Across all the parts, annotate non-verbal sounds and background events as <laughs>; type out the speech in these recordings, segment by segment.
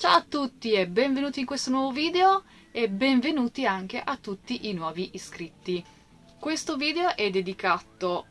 Ciao a tutti e benvenuti in questo nuovo video e benvenuti anche a tutti i nuovi iscritti. Questo video è dedicato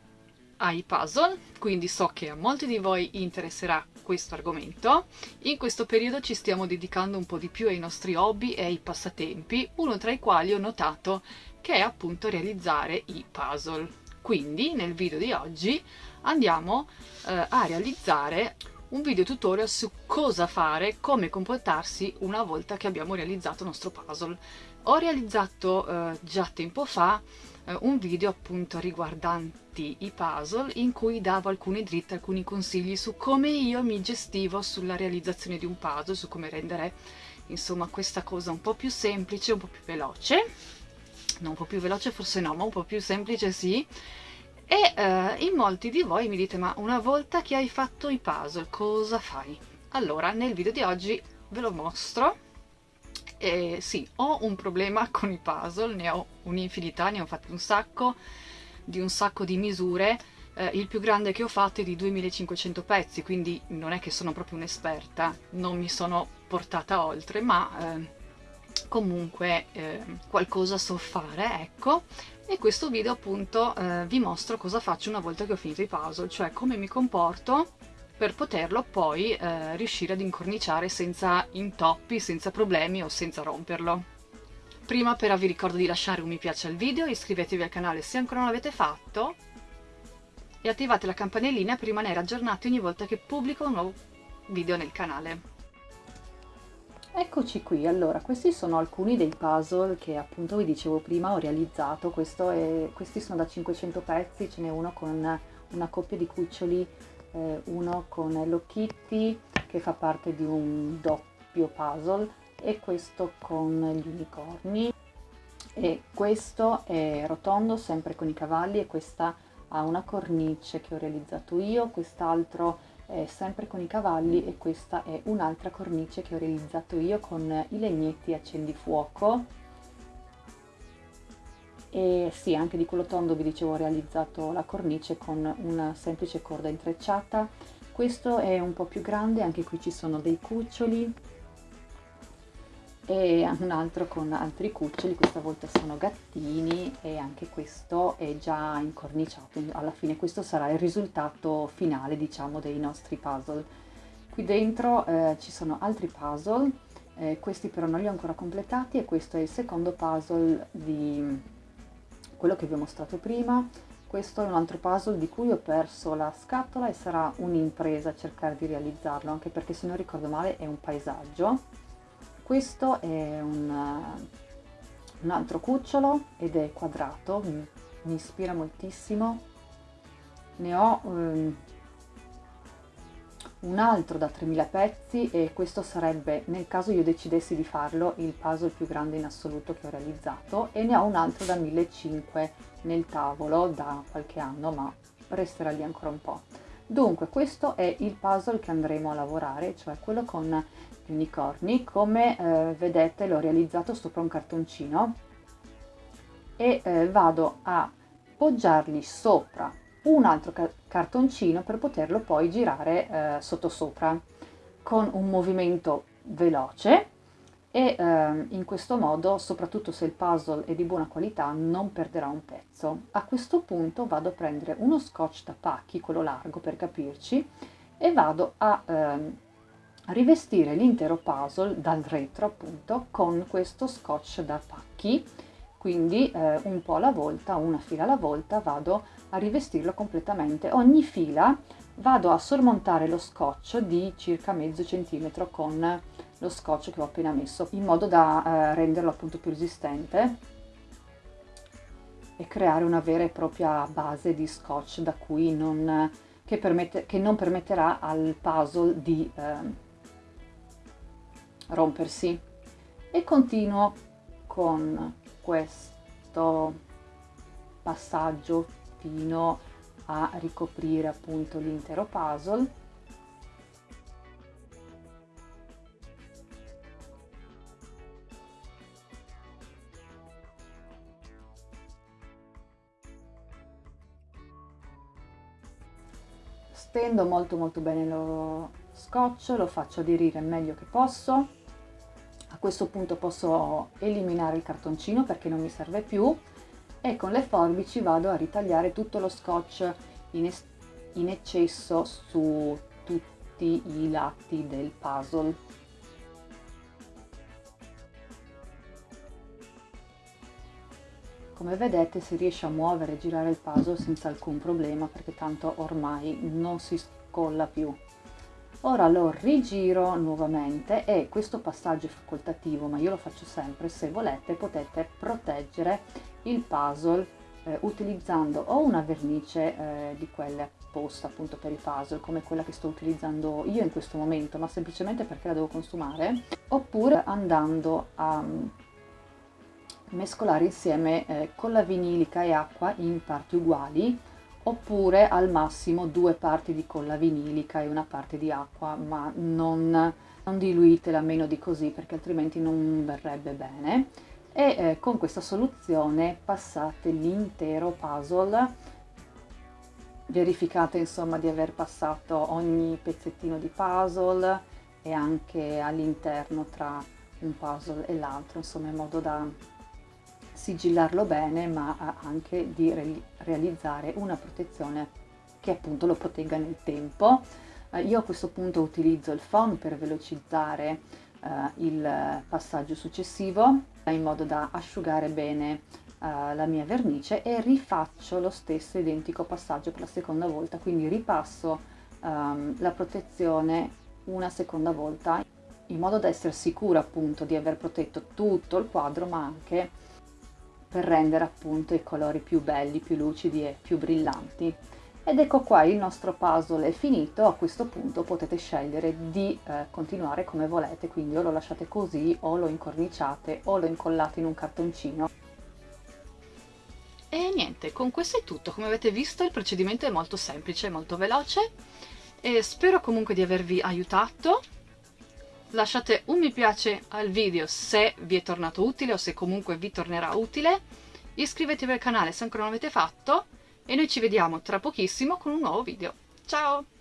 ai puzzle, quindi so che a molti di voi interesserà questo argomento. In questo periodo ci stiamo dedicando un po' di più ai nostri hobby e ai passatempi, uno tra i quali ho notato che è appunto realizzare i puzzle. Quindi nel video di oggi andiamo eh, a realizzare un video tutorial su cosa fare, come comportarsi una volta che abbiamo realizzato il nostro puzzle. Ho realizzato eh, già tempo fa eh, un video appunto riguardanti i puzzle in cui davo alcune dritte, alcuni consigli su come io mi gestivo sulla realizzazione di un puzzle, su come rendere insomma questa cosa un po' più semplice, un po' più veloce. Non un po' più veloce forse no, ma un po' più semplice sì e eh, in molti di voi mi dite ma una volta che hai fatto i puzzle cosa fai? Allora nel video di oggi ve lo mostro e sì, ho un problema <laughs> con i puzzle, ne ho un'infinità, ne ho fatti un sacco di un sacco di misure eh, il più grande che ho fatto è di 2500 pezzi quindi non è che sono proprio un'esperta non mi sono portata oltre ma eh, comunque eh, qualcosa so fare ecco e questo video appunto eh, vi mostro cosa faccio una volta che ho finito i puzzle, cioè come mi comporto per poterlo poi eh, riuscire ad incorniciare senza intoppi, senza problemi o senza romperlo. Prima però vi ricordo di lasciare un mi piace al video, iscrivetevi al canale se ancora non l'avete fatto e attivate la campanellina per rimanere aggiornati ogni volta che pubblico un nuovo video nel canale. Eccoci qui, allora questi sono alcuni dei puzzle che appunto vi dicevo prima ho realizzato, è, questi sono da 500 pezzi, ce n'è uno con una coppia di cuccioli, eh, uno con Hello Kitty che fa parte di un doppio puzzle e questo con gli unicorni. E questo è rotondo sempre con i cavalli e questa ha una cornice che ho realizzato io, quest'altro è sempre con i cavalli e questa è un'altra cornice che ho realizzato io con i legnetti accendifuoco e sì anche di quello tondo vi dicevo ho realizzato la cornice con una semplice corda intrecciata. Questo è un po' più grande anche qui ci sono dei cuccioli e un altro con altri cuccioli, questa volta sono gattini e anche questo è già incorniciato, alla fine questo sarà il risultato finale diciamo dei nostri puzzle. Qui dentro eh, ci sono altri puzzle, eh, questi però non li ho ancora completati e questo è il secondo puzzle di quello che vi ho mostrato prima, questo è un altro puzzle di cui ho perso la scatola e sarà un'impresa cercare di realizzarlo, anche perché se non ricordo male è un paesaggio questo è un, un altro cucciolo ed è quadrato, mi, mi ispira moltissimo. Ne ho um, un altro da 3000 pezzi e questo sarebbe, nel caso io decidessi di farlo, il puzzle più grande in assoluto che ho realizzato e ne ho un altro da 1500 nel tavolo da qualche anno ma resterà lì ancora un po'. Dunque questo è il puzzle che andremo a lavorare, cioè quello con unicorni come eh, vedete l'ho realizzato sopra un cartoncino. E eh, vado a poggiarli sopra un altro ca cartoncino per poterlo poi girare eh, sotto sopra con un movimento veloce. E eh, in questo modo soprattutto se il puzzle è di buona qualità non perderà un pezzo. A questo punto vado a prendere uno scotch da pacchi quello largo per capirci e vado a ehm, rivestire l'intero puzzle dal retro appunto con questo scotch da pacchi. Quindi eh, un po' alla volta, una fila alla volta vado a rivestirlo completamente. Ogni fila vado a sormontare lo scotch di circa mezzo centimetro con lo scotch che ho appena messo in modo da eh, renderlo appunto più resistente e creare una vera e propria base di scotch da cui non, che, permette, che non permetterà al puzzle di eh, rompersi. E continuo con questo passaggio fino a ricoprire appunto l'intero puzzle. Stendo molto molto bene lo scotch lo faccio aderire meglio che posso questo punto posso eliminare il cartoncino perché non mi serve più e con le forbici vado a ritagliare tutto lo scotch in, in eccesso su tutti i lati del puzzle. Come vedete si riesce a muovere e girare il puzzle senza alcun problema perché tanto ormai non si scolla più. Ora lo rigiro nuovamente e questo passaggio è facoltativo ma io lo faccio sempre, se volete potete proteggere il puzzle eh, utilizzando o una vernice eh, di quelle apposta appunto per i puzzle come quella che sto utilizzando io in questo momento ma semplicemente perché la devo consumare oppure andando a mescolare insieme eh, colla vinilica e acqua in parti uguali oppure al massimo due parti di colla vinilica e una parte di acqua ma non, non diluitela meno di così perché altrimenti non verrebbe bene. E eh, con questa soluzione passate l'intero puzzle verificate insomma di aver passato ogni pezzettino di puzzle e anche all'interno tra un puzzle e l'altro insomma in modo da sigillarlo bene ma anche di re realizzare una protezione che appunto lo protegga nel tempo. Eh, io a questo punto utilizzo il phon per velocizzare eh, il passaggio successivo in modo da asciugare bene eh, la mia vernice e rifaccio lo stesso identico passaggio per la seconda volta, quindi ripasso ehm, la protezione una seconda volta in modo da essere sicura appunto di aver protetto tutto il quadro ma anche per rendere appunto i colori più belli, più lucidi e più brillanti. Ed ecco qua il nostro puzzle è finito, a questo punto potete scegliere di eh, continuare come volete, quindi o lo lasciate così o lo incorniciate o lo incollate in un cartoncino. E niente, con questo è tutto, come avete visto il procedimento è molto semplice, molto veloce e spero comunque di avervi aiutato lasciate un mi piace al video se vi è tornato utile o se comunque vi tornerà utile, iscrivetevi al canale se ancora non l'avete fatto e noi ci vediamo tra pochissimo con un nuovo video. Ciao!